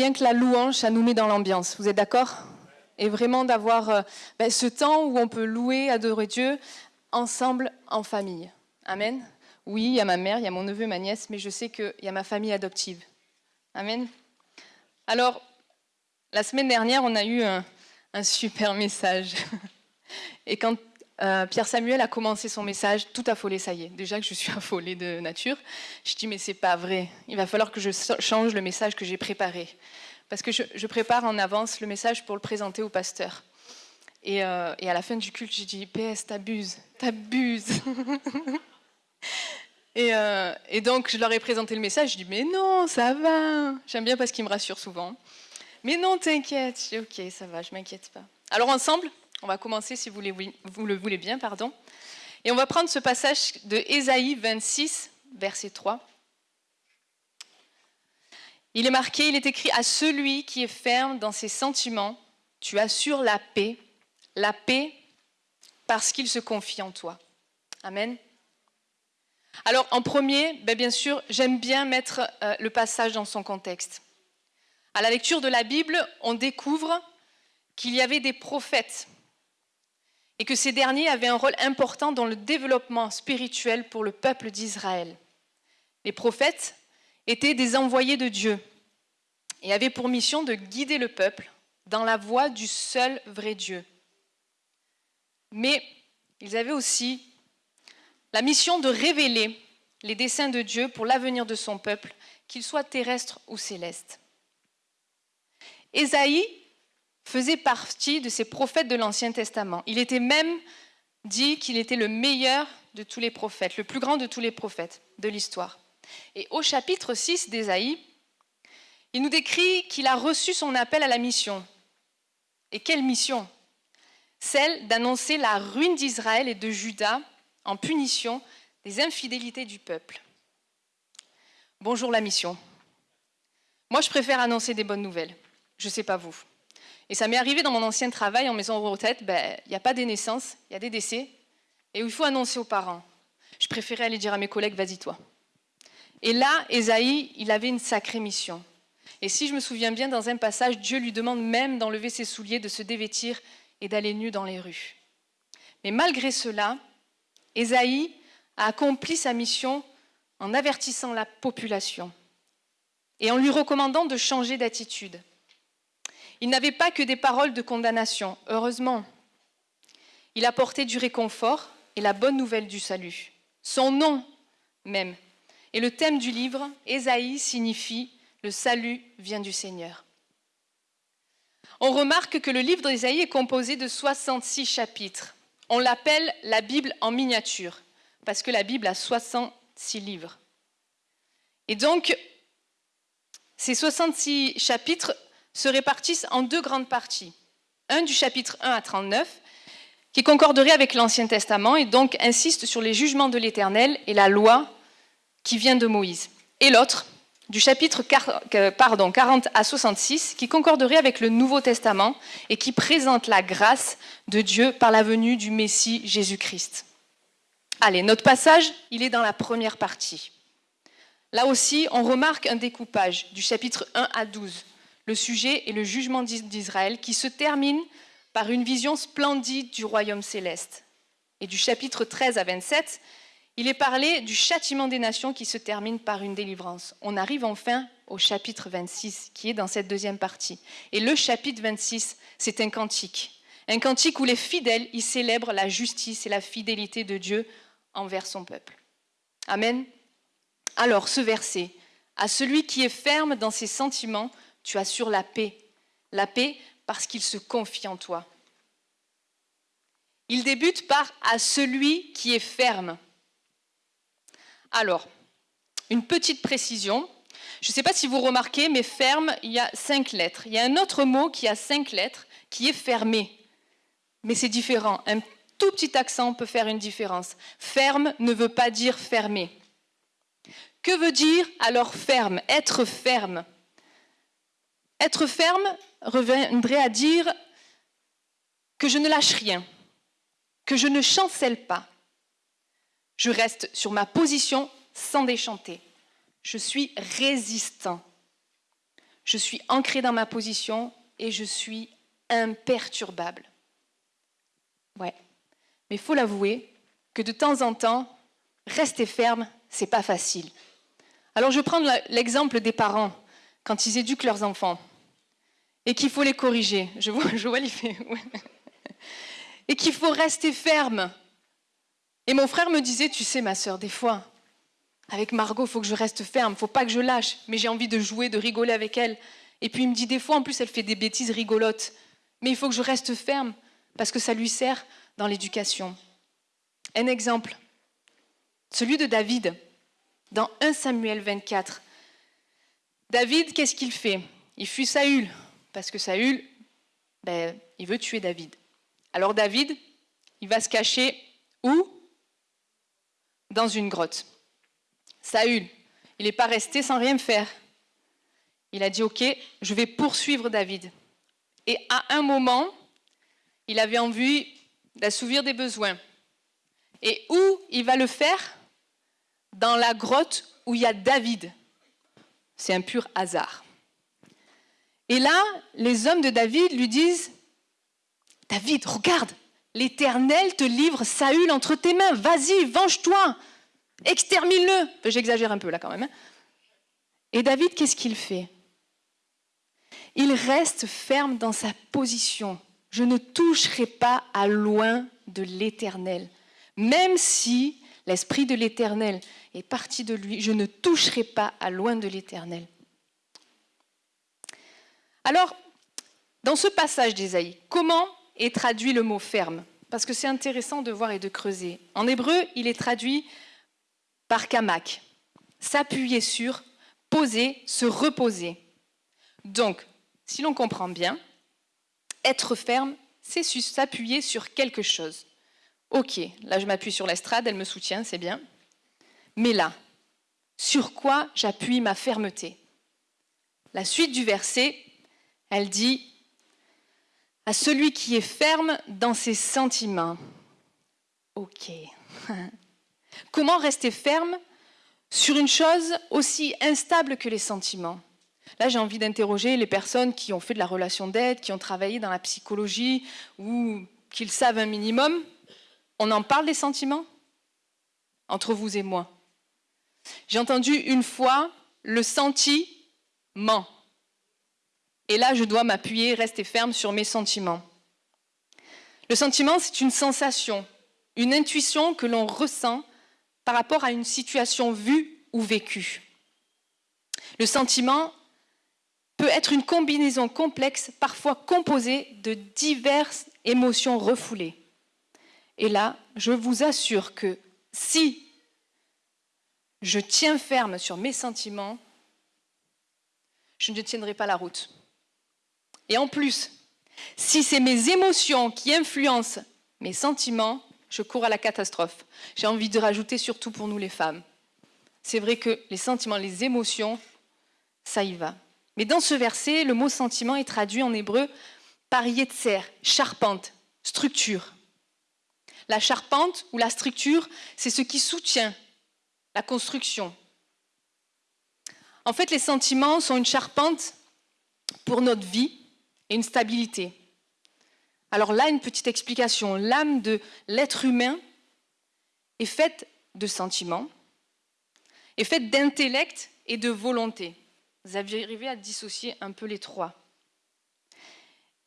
rien que la louange, ça nous met dans l'ambiance. Vous êtes d'accord? Et vraiment d'avoir euh, ben, ce temps où on peut louer, adorer Dieu ensemble, en famille. Amen. Oui, il y a ma mère, il y a mon neveu, ma nièce, mais je sais qu'il y a ma famille adoptive. Amen. Alors, la semaine dernière, on a eu un, un super message. Et quand euh, Pierre Samuel a commencé son message, tout affolé, ça y est. Déjà que je suis affolée de nature, je dis mais c'est pas vrai. Il va falloir que je change le message que j'ai préparé, parce que je, prépare en avance le message pour le présenter au pasteur. Et, euh, à la fin du culte, j'ai dit PS, t'abuses, t'abuses. et, euh, et donc je leur ai présenté le message. Je dis mais non, ça va. J'aime bien parce qu'il me rassure souvent. Mais non, t'inquiète. Je dis ok, ça va, je m'inquiète pas. Alors ensemble, on va commencer, si vous, le voulez bien, pardon. Et on va prendre ce passage de Ésaïe 26, verset 3. Il est marqué, il est écrit à celui qui est ferme dans ses sentiments, tu assures la paix, la paix parce qu'il se confie en toi. Amen. Alors en premier, ben, bien sûr, j'aime bien mettre euh, le passage dans son contexte. À la lecture de la Bible, on découvre qu'il y avait des prophètes et que ces derniers avaient un rôle important dans le développement spirituel pour le peuple d'Israël. Les prophètes étaient des envoyés de Dieu et avaient pour mission de guider le peuple dans la voie du seul vrai Dieu. Mais ils avaient aussi la mission de révéler les desseins de Dieu pour l'avenir de son peuple, qu'il soit terrestre ou céleste. Ésaïe faisait partie de ces prophètes de l'Ancien Testament. Il était même dit qu'il était le meilleur de tous les prophètes, le plus grand de tous les prophètes de l'histoire. Et au chapitre 6 d'Ésaïe, il nous décrit qu'il a reçu son appel à la mission. Et quelle mission? Celle d'annoncer la ruine d'Israël et de Juda en punition des infidélités du peuple. Bonjour la mission. Moi, je préfère annoncer des bonnes nouvelles. Je ne sais pas vous. Et ça m'est arrivé dans mon ancien travail en maison retraite, ben, il n'y a pas des naissances, il y a des décès, et où il faut annoncer aux parents. Je préférais aller dire à mes collègues, vas-y toi. Et là, Esaïe, il avait une sacrée mission. Et si je me souviens bien, dans un passage, Dieu lui demande même d'enlever ses souliers, de se dévêtir et d'aller nu dans les rues. Mais malgré cela, Esaïe a accompli sa mission en avertissant la population et en lui recommandant de changer d'attitude. Il n'avait pas que des paroles de condamnation, heureusement. Il apportait du réconfort et la bonne nouvelle du salut. Son nom même. Et le thème du livre, Ésaïe, signifie Le salut vient du Seigneur. On remarque que le livre d'Ésaïe est composé de 66 chapitres. On l'appelle la Bible en miniature, parce que la Bible a 66 livres. Et donc, ces 66 chapitres se répartissent en deux grandes parties. Un du chapitre 1 à 39, qui concorderait avec l'Ancien Testament et donc insiste sur les jugements de l'Éternel et la loi qui vient de Moïse. Et l'autre, du chapitre 40 à 66, qui concorderait avec le Nouveau Testament et qui présente la grâce de Dieu par la venue du Messie Jésus-Christ. Allez, notre passage, il est dans la première partie. Là aussi, on remarque un découpage du chapitre 1 à 12, le sujet est le jugement d'Israël qui se termine par une vision splendide du royaume céleste. Et du chapitre 13 à 27, il est parlé du châtiment des nations qui se termine par une délivrance. On arrive enfin au chapitre 26 qui est dans cette deuxième partie. Et le chapitre 26, c'est un cantique. Un cantique où les fidèles y célèbrent la justice et la fidélité de Dieu envers son peuple. Amen. Alors ce verset, à celui qui est ferme dans ses sentiments, tu assures la paix. La paix parce qu'il se confie en toi. Il débute par à celui qui est ferme. Alors, une petite précision. Je ne sais pas si vous remarquez, mais ferme, il y a cinq lettres. Il y a un autre mot qui a cinq lettres, qui est fermé. Mais c'est différent. Un tout petit accent peut faire une différence. Ferme ne veut pas dire fermé. Que veut dire alors ferme? Être ferme. Être ferme reviendrait à dire que je ne lâche rien, que je ne chancelle pas. Je reste sur ma position sans déchanter. Je suis résistant. je suis ancré dans ma position et je suis imperturbable. Ouais. Mais faut l'avouer que de temps en temps, rester ferme, c'est pas facile. Alors je prends l'exemple des parents quand ils éduquent leurs enfants et qu'il faut les corriger. Je vois, je vois fait. Et qu'il faut rester ferme. Et mon frère me disait, tu sais ma sœur, des fois, avec Margot, il faut que je reste ferme, il faut pas que je lâche, mais j'ai envie de jouer, de rigoler avec elle. Et puis il me dit, des fois, en plus, elle fait des bêtises rigolotes, mais il faut que je reste ferme, parce que ça lui sert dans l'éducation. Un exemple, celui de David, dans 1 Samuel 24. David, qu'est-ce qu'il fait? Il fuit Saül, parce que Saül, ben, il veut tuer David. Alors David, il va se cacher où? Dans une grotte. Saül, il n'est pas resté sans rien faire. Il a dit, OK, je vais poursuivre David. Et à un moment, il avait envie d'assouvir des besoins. Et où il va le faire? Dans la grotte où il y a David. C'est un pur hasard. Et là, les hommes de David lui disent, David, regarde, l'Éternel te livre Saül entre tes mains, vas-y, venge-toi, extermine-le. J'exagère un peu là quand même. Hein. Et David, qu'est-ce qu'il fait? Il reste ferme dans sa position. Je ne toucherai pas à loin de l'Éternel. Même si l'Esprit de l'Éternel est parti de lui, je ne toucherai pas à loin de l'Éternel. Alors, dans ce passage d'Ésaïe, comment est traduit le mot ferme? Parce que c'est intéressant de voir et de creuser. En hébreu, il est traduit par kamak, s'appuyer sur, poser, se reposer. Donc, si l'on comprend bien, être ferme, c'est s'appuyer sur quelque chose. Ok, là je m'appuie sur l'estrade, elle me soutient, c'est bien. Mais là, sur quoi j'appuie ma fermeté? La suite du verset, elle dit à celui qui est ferme dans ses sentiments. Ok. Comment rester ferme sur une chose aussi instable que les sentiments? Là, j'ai envie d'interroger les personnes qui ont fait de la relation d'aide, qui ont travaillé dans la psychologie ou qui le savent un minimum. On en parle des sentiments? Entre vous et moi. J'ai entendu une fois le sentiment. Et là, je dois m'appuyer, rester ferme sur mes sentiments. Le sentiment, c'est une sensation, une intuition que l'on ressent par rapport à une situation vue ou vécue. Le sentiment peut être une combinaison complexe, parfois composée de diverses émotions refoulées. Et là, je vous assure que si je tiens ferme sur mes sentiments, je ne tiendrai pas la route. Et en plus, si c'est mes émotions qui influencent mes sentiments, je cours à la catastrophe. J'ai envie de rajouter surtout pour nous les femmes. C'est vrai que les sentiments, les émotions, ça y va. Mais dans ce verset, le mot sentiment est traduit en hébreu par yetzer, charpente, structure. La charpente ou la structure, c'est ce qui soutient la construction. En fait, les sentiments sont une charpente pour notre vie et une stabilité. Alors là, une petite explication. L'âme de l'être humain est faite de sentiments, est faite d'intellect et de volonté. Vous avez arrivé à dissocier un peu les trois.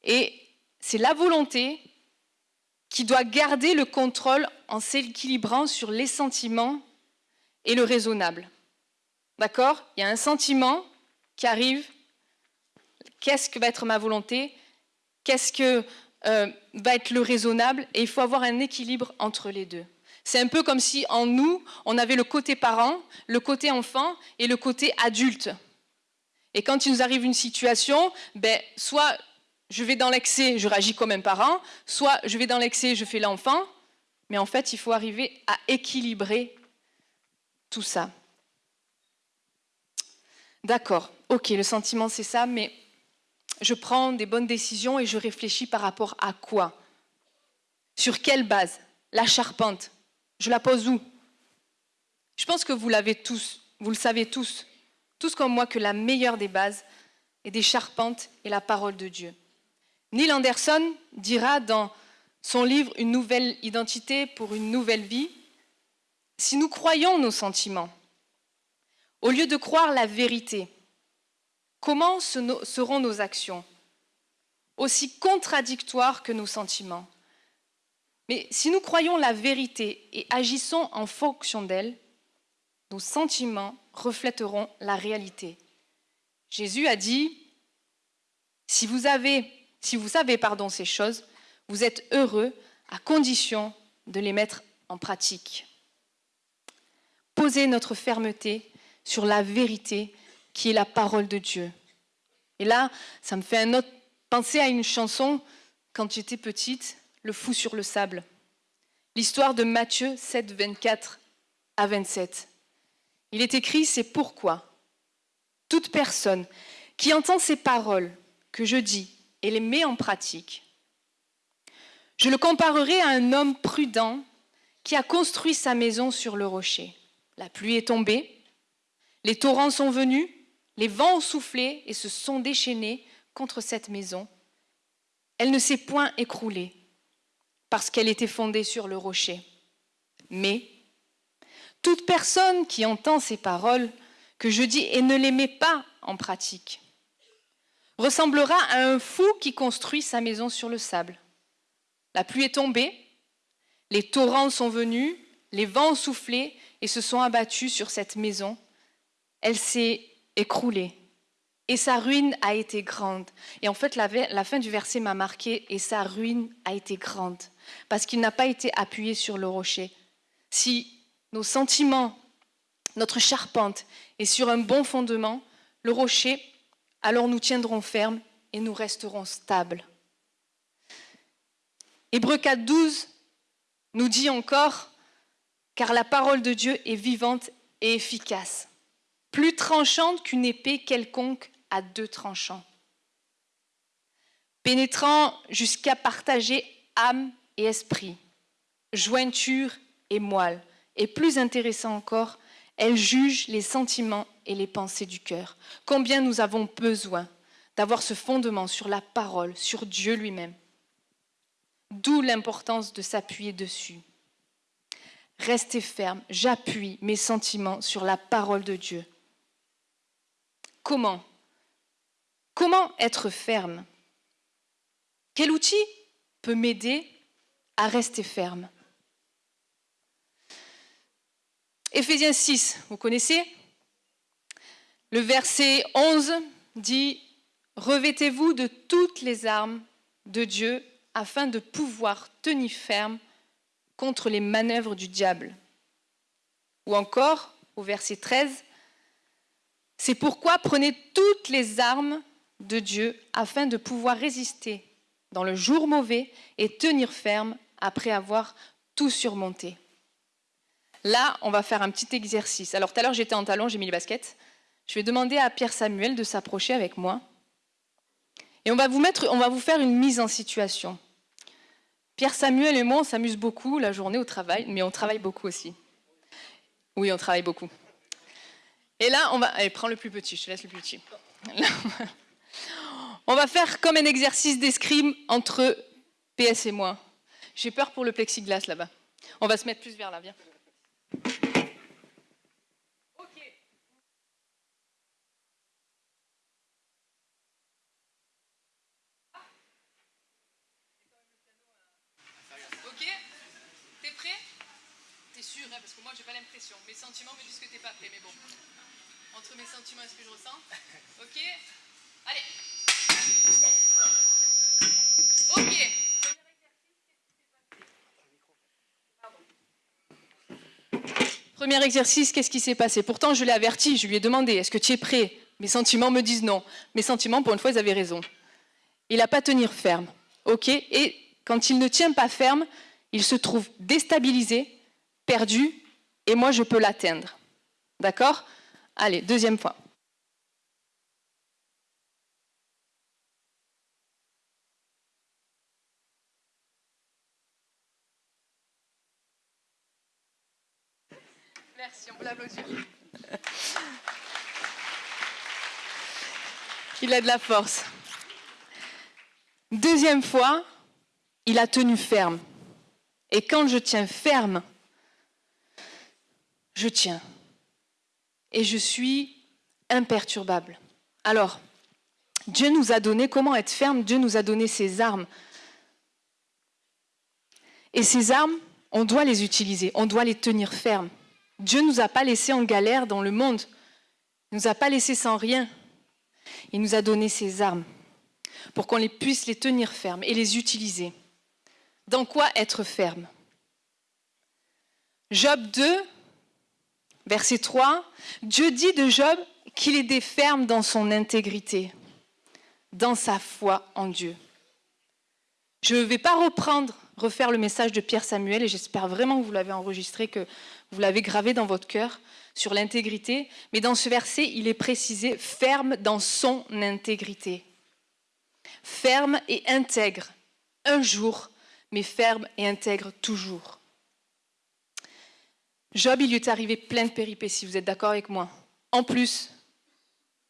Et c'est la volonté qui doit garder le contrôle en s'équilibrant sur les sentiments et le raisonnable. D'accord? Il y a un sentiment qui arrive, qu'est-ce que va être ma volonté, qu'est-ce que euh, va être le raisonnable, et il faut avoir un équilibre entre les deux. C'est un peu comme si en nous, on avait le côté parent, le côté enfant et le côté adulte. Et quand il nous arrive une situation, ben, soit je vais dans l'excès, je réagis comme un parent, soit je vais dans l'excès, je fais l'enfant, mais en fait, il faut arriver à équilibrer tout ça. D'accord, ok, le sentiment c'est ça, mais je prends des bonnes décisions et je réfléchis par rapport à quoi? Sur quelle base? La charpente, je la pose où? Je pense que vous l'avez tous, vous le savez tous, tous comme moi, que la meilleure des bases, et des charpentes est la parole de Dieu. Neil Anderson dira dans son livre Une nouvelle identité pour une nouvelle vie, si nous croyons nos sentiments, au lieu de croire la vérité, comment seront nos actions? Aussi contradictoires que nos sentiments. Mais si nous croyons la vérité et agissons en fonction d'elle, nos sentiments reflèteront la réalité. Jésus a dit, si vous, avez, si savez ces choses, vous êtes heureux à condition de les mettre en pratique. Posez notre fermeté sur la vérité qui est la parole de Dieu. Et là, ça me fait un penser à une chanson quand j'étais petite, Le fou sur le sable. L'histoire de Matthieu 7, 24 à 27. Il est écrit, c'est pourquoi toute personne qui entend ces paroles que je dis et les met en pratique, je le comparerai à un homme prudent qui a construit sa maison sur le rocher. La pluie est tombée, les torrents sont venus, les vents ont soufflé et se sont déchaînés contre cette maison. Elle ne s'est point écroulée parce qu'elle était fondée sur le rocher. Mais toute personne qui entend ces paroles que je dis et ne les met pas en pratique ressemblera à un fou qui construit sa maison sur le sable. La pluie est tombée, les torrents sont venus, les vents ont soufflé et se sont abattus sur cette maison. Elle s'est écroulée et sa ruine a été grande. Et en fait, la, la fin du verset m'a marqué et sa ruine a été grande parce qu'il n'a pas été appuyé sur le rocher. Si nos sentiments, notre charpente est sur un bon fondement, le rocher, alors nous tiendrons ferme et nous resterons stables. Hébreu 4, 12 nous dit encore, car la parole de Dieu est vivante et efficace, plus tranchante qu'une épée quelconque à deux tranchants, pénétrant jusqu'à partager âme et esprit, jointure et moelle, et plus intéressant encore, elle juge les sentiments et les pensées du cœur. Combien nous avons besoin d'avoir ce fondement sur la parole, sur Dieu lui-même. D'où l'importance de s'appuyer dessus. Restez ferme, j'appuie mes sentiments sur la parole de Dieu. Comment? Comment être ferme? Quel outil peut m'aider à rester ferme? Éphésiens 6, vous connaissez? Le verset 11 dit Revêtez-vous de toutes les armes de Dieu afin de pouvoir tenir ferme contre les manœuvres du diable. Ou encore, au verset 13, c'est pourquoi prenez toutes les armes de Dieu afin de pouvoir résister dans le jour mauvais et tenir ferme après avoir tout surmonté. Là, on va faire un petit exercice. Alors tout à l'heure, j'étais en talon, j'ai mis les baskets. Je vais demander à Pierre Samuel de s'approcher avec moi. Et on va vous mettre, on va vous faire une mise en situation. Pierre Samuel et moi, on s'amuse beaucoup la journée au travail, mais on travaille beaucoup aussi. Oui, on travaille beaucoup. Et là, on va. Allez, prends le plus petit, je te laisse le plus petit. on va faire comme un exercice d'escrime entre PS et moi. J'ai peur pour le plexiglas là-bas. On va se mettre plus vers là, viens. parce que moi j'ai pas l'impression. Mes sentiments me disent que t'es pas prêt, mais bon. Entre mes sentiments et ce que je ressens. Ok Allez Ok Premier exercice, qu'est-ce qui s'est passé? Pourtant, je l'ai averti, je lui ai demandé, est-ce que tu es prêt? Mes sentiments me disent non. Mes sentiments, pour une fois, ils avaient raison. Il n'a pas tenir ferme. OK Et quand il ne tient pas ferme, il se trouve déstabilisé, perdu, et moi je peux l'atteindre. D'accord? Allez, deuxième point. Merci, on peut l'applaudir. Il a de la force. Deuxième fois, il a tenu ferme. Et quand je tiens ferme, je tiens. Et je suis imperturbable. Alors, Dieu nous a donné, comment être ferme? Dieu nous a donné ses armes. Et ces armes, on doit les utiliser, on doit les tenir fermes. Dieu ne nous a pas laissés en galère dans le monde. Il ne nous a pas laissés sans rien. Il nous a donné ses armes pour qu'on les puisse les tenir fermes et les utiliser. Dans quoi être ferme? Job 2, verset 3, Dieu dit de Job qu'il des ferme dans son intégrité, dans sa foi en Dieu. Je ne vais pas reprendre, refaire le message de Pierre Samuel, et j'espère vraiment que vous l'avez enregistré, que vous l'avez gravé dans votre cœur sur l'intégrité, mais dans ce verset, il est précisé ferme dans son intégrité. Ferme et intègre, un jour, mais ferme et intègre toujours. Job, il lui est arrivé plein de péripéties, vous êtes d'accord avec moi En plus,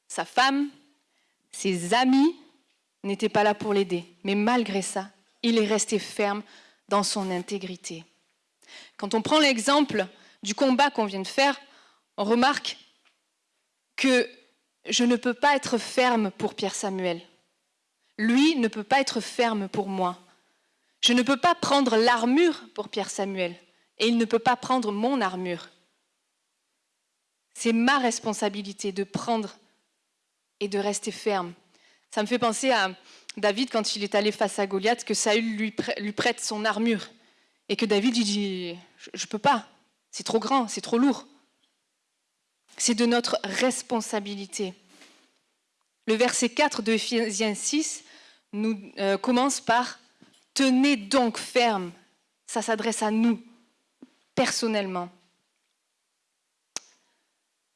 sa femme, ses amis n'étaient pas là pour l'aider. Mais malgré ça, il est resté ferme dans son intégrité. Quand on prend l'exemple du combat qu'on vient de faire, on remarque que je ne peux pas être ferme pour Pierre Samuel. Lui ne peut pas être ferme pour moi. Je ne peux pas prendre l'armure pour Pierre Samuel et il ne peut pas prendre mon armure. C'est ma responsabilité de prendre et de rester ferme. Ça me fait penser à David quand il est allé face à Goliath, que Saül lui, prête son armure et que David lui dit Je ne peux pas, c'est trop grand, c'est trop lourd. C'est de notre responsabilité. Le verset 4 de Ephésiens 6 nous, euh, commence par Tenez donc ferme. Ça s'adresse à nous, personnellement.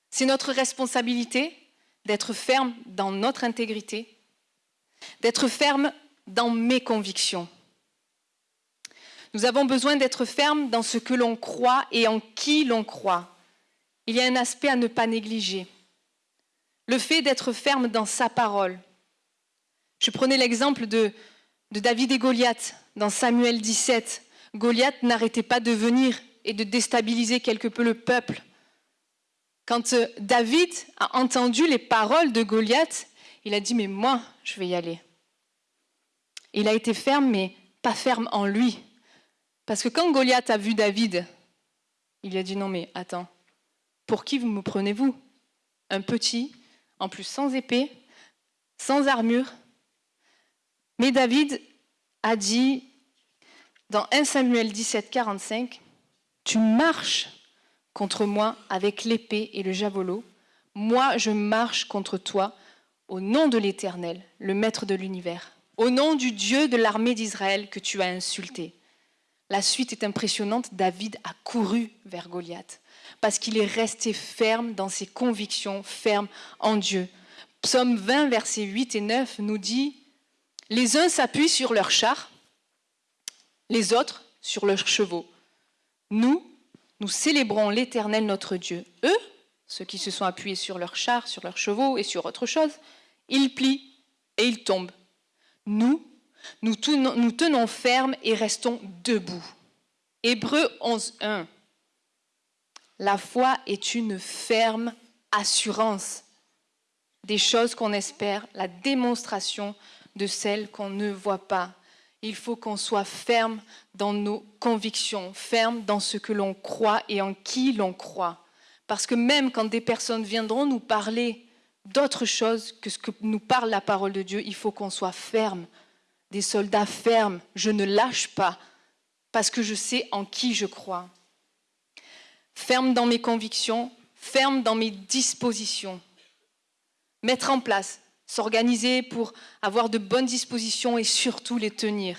C'est notre responsabilité d'être ferme dans notre intégrité, d'être ferme dans mes convictions. Nous avons besoin d'être ferme dans ce que l'on croit et en qui l'on croit. Il y a un aspect à ne pas négliger. Le fait d'être ferme dans sa parole. Je prenais l'exemple de, de David et Goliath dans Samuel 17. Goliath n'arrêtait pas de venir et de déstabiliser quelque peu le peuple. Quand euh, David a entendu les paroles de Goliath, il a dit, mais moi, je vais y aller. Il a été ferme, mais pas ferme en lui. Parce que quand Goliath a vu David, il a dit, non, mais attends, pour qui vous me prenez-vous? Un petit, en plus sans épée, sans armure. Mais David a dit, dans 1 Samuel 17, 45, tu marches contre moi avec l'épée et le javelot. Moi, je marche contre toi au nom de l'Éternel, le Maître de l'univers, au nom du Dieu de l'armée d'Israël que tu as insulté. La suite est impressionnante. David a couru vers Goliath parce qu'il est resté ferme dans ses convictions, ferme en Dieu. Psaume 20, versets 8 et 9 nous dit Les uns s'appuient sur leurs chars, les autres sur leurs chevaux. Nous, nous célébrons l'Éternel notre Dieu. Eux, ceux qui se sont appuyés sur leurs chars, sur leurs chevaux et sur autre chose, ils plient et ils tombent. Nous, nous tenons, nous tenons ferme et restons debout. Hébreu 11.1. La foi est une ferme assurance des choses qu'on espère, la démonstration de celles qu'on ne voit pas il faut qu'on soit ferme dans nos convictions, ferme dans ce que l'on croit et en qui l'on croit. Parce que même quand des personnes viendront nous parler d'autre chose que ce que nous parle la parole de Dieu, il faut qu'on soit ferme, des soldats fermes. Je ne lâche pas parce que je sais en qui je crois. Ferme dans mes convictions, ferme dans mes dispositions. Mettre en place s'organiser pour avoir de bonnes dispositions et surtout les tenir.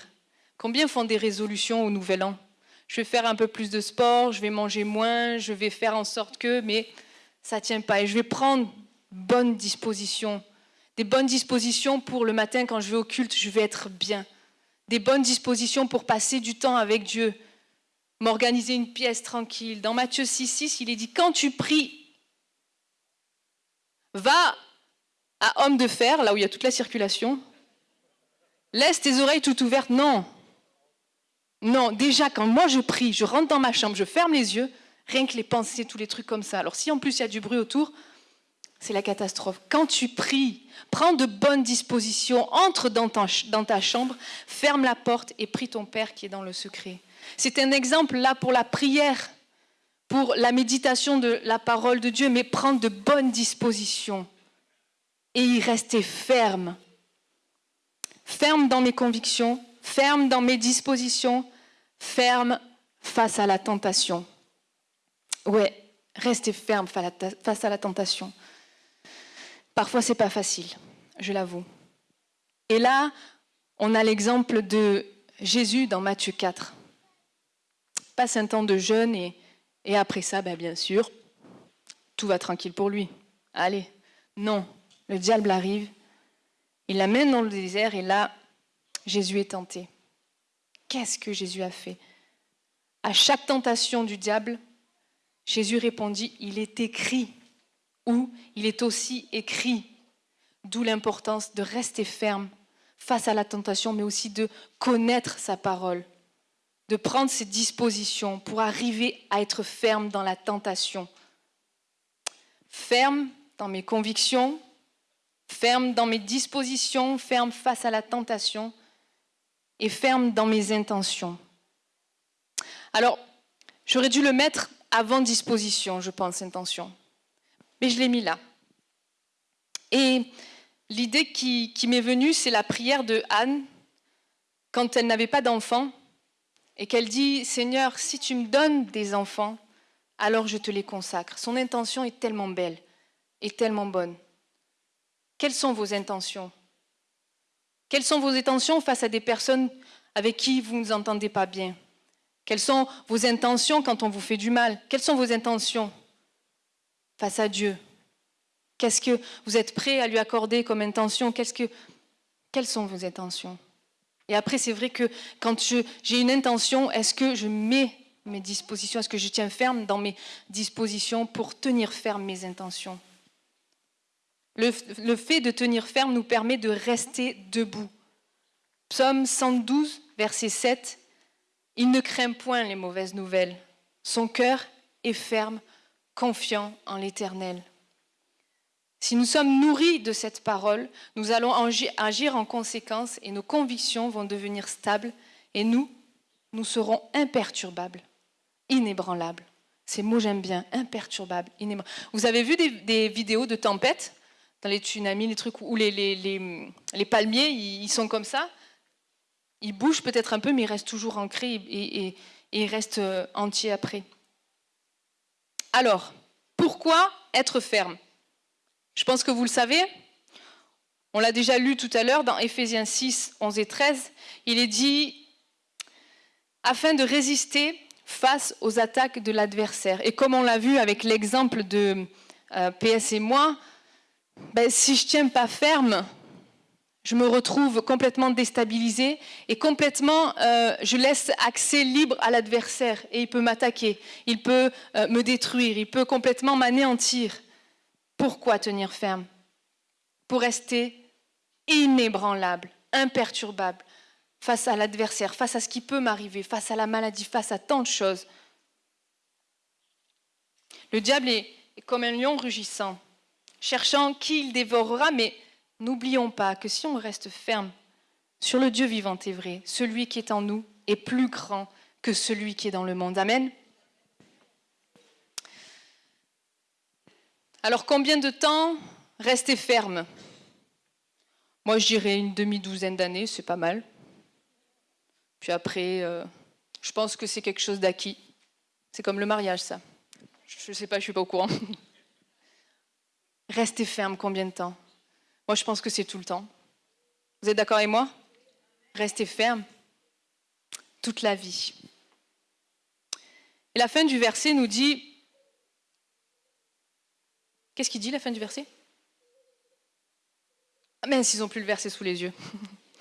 Combien font des résolutions au Nouvel An? Je vais faire un peu plus de sport, je vais manger moins, je vais faire en sorte que, mais ça ne tient pas. Et je vais prendre bonnes dispositions. Des bonnes dispositions pour le matin quand je vais au culte, je vais être bien. Des bonnes dispositions pour passer du temps avec Dieu. M'organiser une pièce tranquille. Dans Matthieu 6, 6, il est dit, quand tu pries, va à homme de fer, là où il y a toute la circulation. Laisse tes oreilles toutes ouvertes. Non. Non, déjà, quand moi je prie, je rentre dans ma chambre, je ferme les yeux, rien que les pensées, tous les trucs comme ça. Alors si en plus il y a du bruit autour, c'est la catastrophe. Quand tu pries, prends de bonnes dispositions, entre dans ta, dans ta chambre, ferme la porte et prie ton Père qui est dans le secret. C'est un exemple là pour la prière, pour la méditation de la parole de Dieu, mais prendre de bonnes dispositions et y rester ferme. Ferme dans mes convictions, ferme dans mes dispositions, ferme face à la tentation. Ouais, rester ferme face à la tentation. Parfois, c'est pas facile, je l'avoue. Et là, on a l'exemple de Jésus dans Matthieu 4. Passe un temps de jeûne et, et après ça, ben, bien sûr, tout va tranquille pour lui. Allez, non, le diable arrive, il l'amène dans le désert et là, Jésus est tenté. Qu'est-ce que Jésus a fait? À chaque tentation du diable, Jésus répondit, il est écrit où il est aussi écrit, d'où l'importance de rester ferme face à la tentation, mais aussi de connaître sa parole, de prendre ses dispositions pour arriver à être ferme dans la tentation. Ferme dans mes convictions, ferme dans mes dispositions, ferme face à la tentation et ferme dans mes intentions. Alors, j'aurais dû le mettre avant disposition, je pense, intention mais je l'ai mis là. Et l'idée qui, m'est venue, c'est la prière de Anne quand elle n'avait pas d'enfants et qu'elle dit, Seigneur, si tu me donnes des enfants, alors je te les consacre. Son intention est tellement belle et tellement bonne. Quelles sont vos intentions? Quelles sont vos intentions face à des personnes avec qui vous ne vous entendez pas bien? Quelles sont vos intentions quand on vous fait du mal? Quelles sont vos intentions face à Dieu? Qu'est-ce que vous êtes prêt à lui accorder comme intention? Quelles sont vos intentions? Et après, c'est vrai que quand j'ai une intention, est-ce que je mets mes dispositions Est-ce que je tiens ferme dans mes dispositions pour tenir ferme mes intentions? Le, fait de tenir ferme nous permet de rester debout. Psaume 112, verset 7. Il ne craint point les mauvaises nouvelles. Son cœur est ferme confiant en l'Éternel. Si nous sommes nourris de cette parole, nous allons agir en conséquence et nos convictions vont devenir stables et nous, nous serons imperturbables, inébranlables. Ces mots j'aime bien, imperturbables, inébranlables. Vous avez vu des, vidéos de tempêtes? Dans les tsunamis, les trucs où les, palmiers, ils, sont comme ça Ils bougent peut-être un peu, mais ils restent toujours ancrés et, et ils restent euh, entiers après. Alors, pourquoi être ferme? Je pense que vous le savez. On l'a déjà lu tout à l'heure dans Éphésiens 6, 11 et 13. Il est dit afin de résister face aux attaques de l'adversaire. Et comme on l'a vu avec l'exemple de euh, PS et moi, ben, si je ne tiens pas ferme, je me retrouve complètement déstabilisée et complètement, euh, je laisse accès libre à l'adversaire et il peut m'attaquer, il peut euh, me détruire, il peut complètement m'anéantir. Pourquoi tenir ferme? Pour rester inébranlable, imperturbable face à l'adversaire, face à ce qui peut m'arriver, face à la maladie, face à tant de choses. Le diable est comme un lion rugissant, cherchant qui il dévorera, mais N'oublions pas que si on reste ferme sur le Dieu vivant et vrai, celui qui est en nous est plus grand que celui qui est dans le monde. Amen. Alors combien de temps rester ferme? Moi je dirais une demi-douzaine d'années, c'est pas mal. Puis après, euh, je pense que c'est quelque chose d'acquis. C'est comme le mariage, ça. Je ne sais pas, je ne suis pas au courant. Rester ferme combien de temps? Moi, je pense que c'est tout le temps. Vous êtes d'accord avec moi? Restez ferme toute la vie. Et la fin du verset nous dit... Qu'est-ce qu'il dit, la fin du verset? Ah mais ils n'ont plus le verset sous les yeux.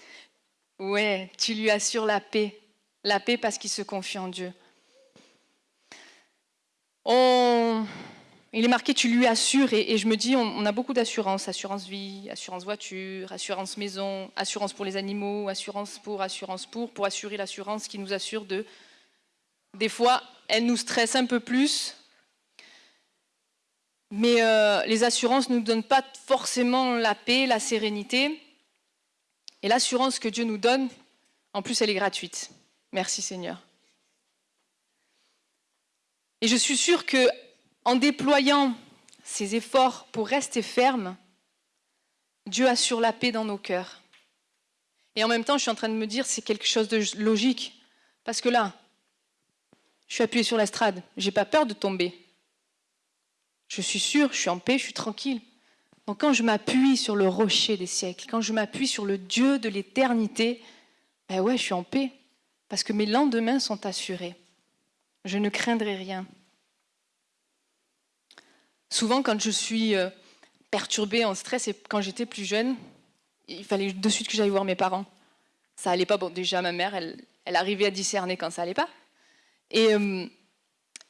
ouais, tu lui assures la paix. La paix parce qu'il se confie en Dieu. On il est marqué tu lui assures et, je me dis on, a beaucoup d'assurance, assurance vie, assurance voiture, assurance maison, assurance pour les animaux, assurance pour, assurance pour, pour assurer l'assurance qui nous assure de... Des fois, elle nous stresse un peu plus, mais euh, les assurances ne nous donnent pas forcément la paix, la sérénité. Et l'assurance que Dieu nous donne, en plus, elle est gratuite. Merci Seigneur. Et je suis sûre que en déployant ses efforts pour rester ferme, Dieu assure la paix dans nos cœurs. Et en même temps, je suis en train de me dire, c'est quelque chose de logique. Parce que là, je suis appuyé sur l'estrade, j'ai pas peur de tomber. Je suis sûre, je suis en paix, je suis tranquille. Donc quand je m'appuie sur le rocher des siècles, quand je m'appuie sur le Dieu de l'éternité, ben ouais, je suis en paix. Parce que mes lendemains sont assurés. Je ne craindrai rien. Souvent, quand je suis euh, perturbée, en stress, et quand j'étais plus jeune, il fallait de suite que j'aille voir mes parents. Ça allait pas. Bon, déjà, ma mère, elle, elle arrivait à discerner quand ça allait pas. Et, euh,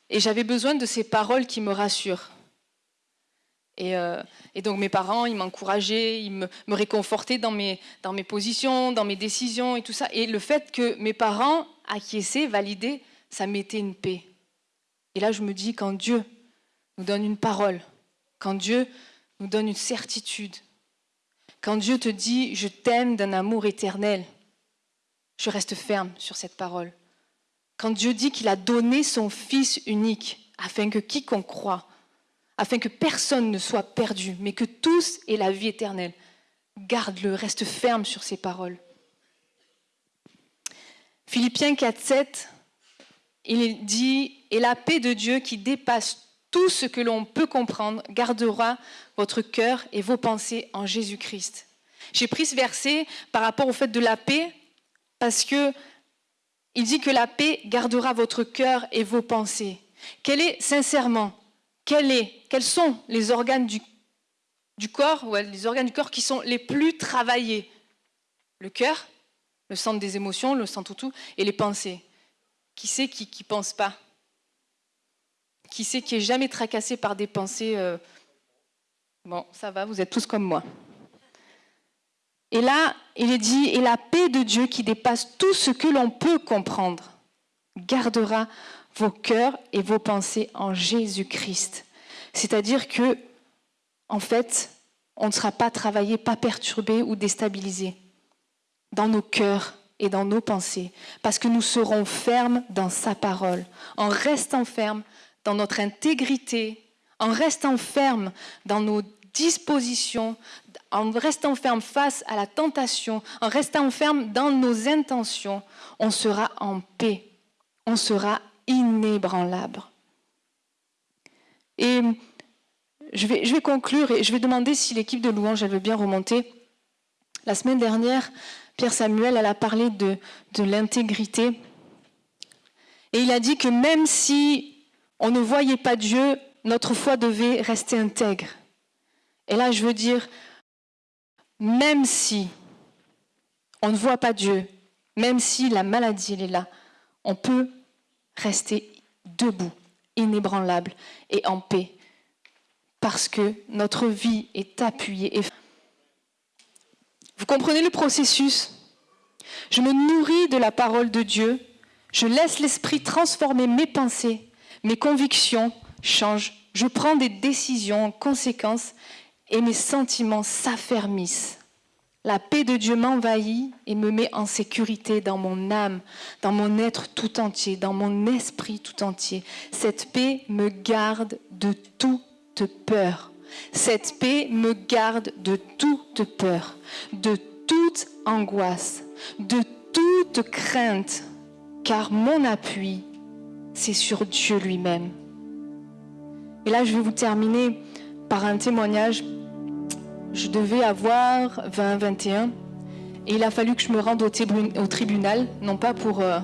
et j'avais besoin de ces paroles qui me rassurent. Et, euh, donc mes parents, ils m'encourageaient, ils me, me, réconfortaient dans mes, dans mes positions, dans mes décisions et tout ça. Et le fait que mes parents acquiesçaient, validaient, ça mettait une paix. Et là, je me dis, quand Dieu nous donne une parole, quand Dieu nous donne une certitude, quand Dieu te dit je t'aime d'un amour éternel, je reste ferme sur cette parole. Quand Dieu dit qu'il a donné son Fils unique afin que quiconque croit, afin que personne ne soit perdu, mais que tous aient la vie éternelle, garde-le, reste ferme sur ces paroles. Philippiens 4, 7, il dit, et la paix de Dieu qui dépasse tout ce que l'on peut comprendre gardera votre cœur et vos pensées en Jésus-Christ. J'ai pris ce verset par rapport au fait de la paix parce que il dit que la paix gardera votre cœur et vos pensées. Quel est sincèrement quel est, quels sont les organes du, du corps les organes du corps qui sont les plus travaillés? Le cœur, le centre des émotions, le centre tout, et les pensées. Qui c'est qui ne pense pas? Qui sait qui est jamais tracassé par des pensées euh, Bon, ça va, vous êtes tous comme moi. Et là, il est dit, et la paix de Dieu qui dépasse tout ce que l'on peut comprendre, gardera vos cœurs et vos pensées en Jésus-Christ. C'est-à-dire que, en fait, on ne sera pas travaillé, pas perturbé ou déstabilisé dans nos cœurs et dans nos pensées, parce que nous serons fermes dans sa parole. En restant fermes, dans notre intégrité, en restant ferme dans nos dispositions, en restant ferme face à la tentation, en restant ferme dans nos intentions, on sera en paix, on sera inébranlable. Et je vais, conclure et je vais demander si l'équipe de louange elle veut bien remonter. La semaine dernière, Pierre Samuel elle a parlé de, de l'intégrité. Et il a dit que même si on ne voyait pas Dieu, notre foi devait rester intègre. Et là, je veux dire, même si on ne voit pas Dieu, même si la maladie est là, on peut rester debout, inébranlable et en paix, parce que notre vie est appuyée. Vous comprenez le processus? Je me nourris de la parole de Dieu, je laisse l'Esprit transformer mes pensées mes convictions changent, je prends des décisions en conséquence et mes sentiments s'affermissent. La paix de Dieu m'envahit et me met en sécurité dans mon âme, dans mon être tout entier, dans mon esprit tout entier. Cette paix me garde de toute peur. Cette paix me garde de toute peur, de toute angoisse, de toute crainte, car mon appui c'est sur Dieu lui-même. Et là, je vais vous terminer par un témoignage. Je devais avoir 20-21 et il a fallu que je me rende au, tribunal, non pas pour, euh,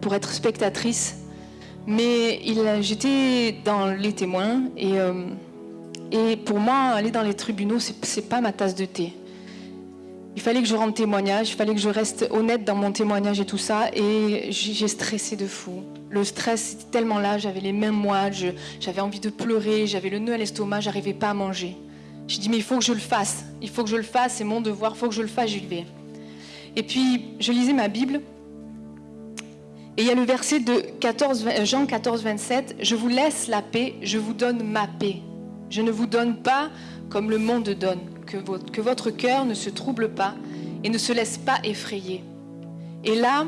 pour être spectatrice, mais j'étais dans les témoins et, euh, et pour moi, aller dans les tribunaux, c'est pas ma tasse de thé. Il fallait que je rende témoignage, il fallait que je reste honnête dans mon témoignage et tout ça. Et j'ai stressé de fou. Le stress était tellement là, j'avais les mêmes mois, j'avais envie de pleurer, j'avais le nœud à l'estomac, j'arrivais pas à manger. J'ai dit, mais il faut que je le fasse. Il faut que je le fasse, c'est mon devoir, il faut que je le fasse, j'y vais. Et puis, je lisais ma Bible. Et il y a le verset de 14, Jean 14, 27. Je vous laisse la paix, je vous donne ma paix. Je ne vous donne pas comme le monde donne que votre, cœur ne se trouble pas et ne se laisse pas effrayer. Et là,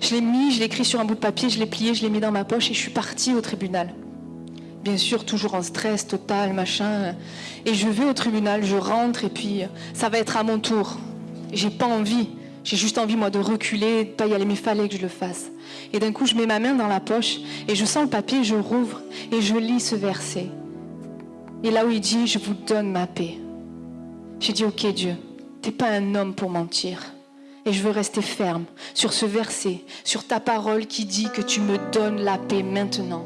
je l'ai mis, je l'ai écrit sur un bout de papier, je l'ai plié, je l'ai mis dans ma poche et je suis partie au tribunal. Bien sûr, toujours en stress total, machin. Et je vais au tribunal, je rentre et puis ça va être à mon tour. J'ai pas envie. J'ai juste envie, moi, de reculer, de pas y aller, mais il fallait que je le fasse. Et d'un coup, je mets ma main dans la poche et je sens le papier, je rouvre et je lis ce verset. Et là où il dit, je vous donne ma paix. J'ai dit, ok Dieu, t'es pas un homme pour mentir. Et je veux rester ferme sur ce verset, sur ta parole qui dit que tu me donnes la paix maintenant.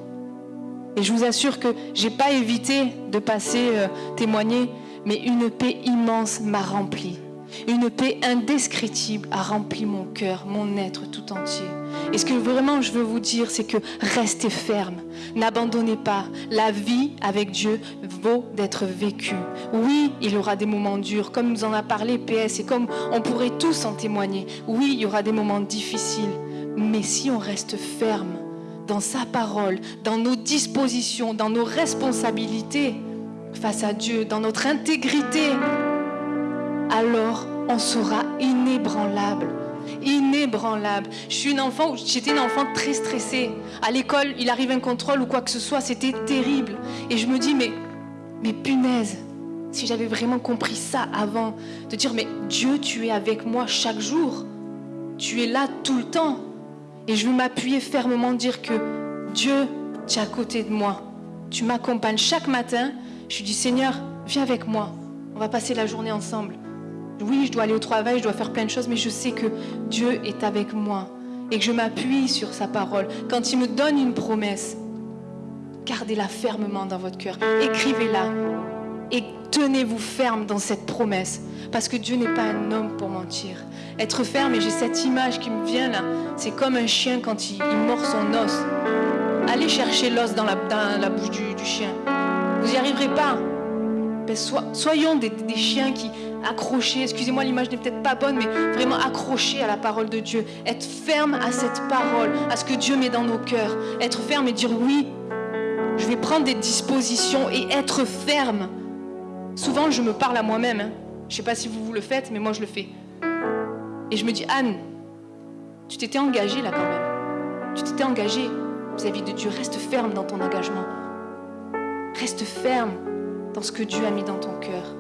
Et je vous assure que j'ai pas évité de passer euh, témoigner, mais une paix immense m'a rempli. Une paix indescriptible a rempli mon cœur, mon être tout entier. Et ce que vraiment je veux vous dire, c'est que restez ferme, n'abandonnez pas. La vie avec Dieu vaut d'être vécue. Oui, il y aura des moments durs, comme nous en a parlé PS, et comme on pourrait tous en témoigner. Oui, il y aura des moments difficiles, mais si on reste ferme dans sa parole, dans nos dispositions, dans nos responsabilités face à Dieu, dans notre intégrité, alors on sera inébranlable. Inébranlable. Je suis une enfant, j'étais une enfant très stressée. À l'école, il arrive un contrôle ou quoi que ce soit, c'était terrible. Et je me dis, mais, mais punaise, si j'avais vraiment compris ça avant, de dire, mais Dieu, tu es avec moi chaque jour. Tu es là tout le temps. Et je veux m'appuyer fermement, dire que Dieu, tu es à côté de moi. Tu m'accompagnes chaque matin. Je dis, Seigneur, viens avec moi. On va passer la journée ensemble. Oui, je dois aller au travail, je dois faire plein de choses, mais je sais que Dieu est avec moi et que je m'appuie sur sa parole. Quand il me donne une promesse, gardez-la fermement dans votre cœur, écrivez-la et tenez-vous ferme dans cette promesse, parce que Dieu n'est pas un homme pour mentir. Être ferme, et j'ai cette image qui me vient là, c'est comme un chien quand il, mord son os. Allez chercher l'os dans la, bouche du, chien. Vous n'y arriverez pas. Ben, soyons des chiens qui, accroché, excusez-moi l'image n'est peut-être pas bonne, mais vraiment accroché à la parole de Dieu, être ferme à cette parole, à ce que Dieu met dans nos cœurs, être ferme et dire oui, je vais prendre des dispositions et être ferme. Souvent, je me parle à moi-même. Hein. Je ne sais pas si vous, vous le faites, mais moi, je le fais. Et je me dis, Anne, tu t'étais engagée là quand même. Tu t'étais engagée vis-à-vis de Dieu. Reste ferme dans ton engagement. Reste ferme dans ce que Dieu a mis dans ton cœur.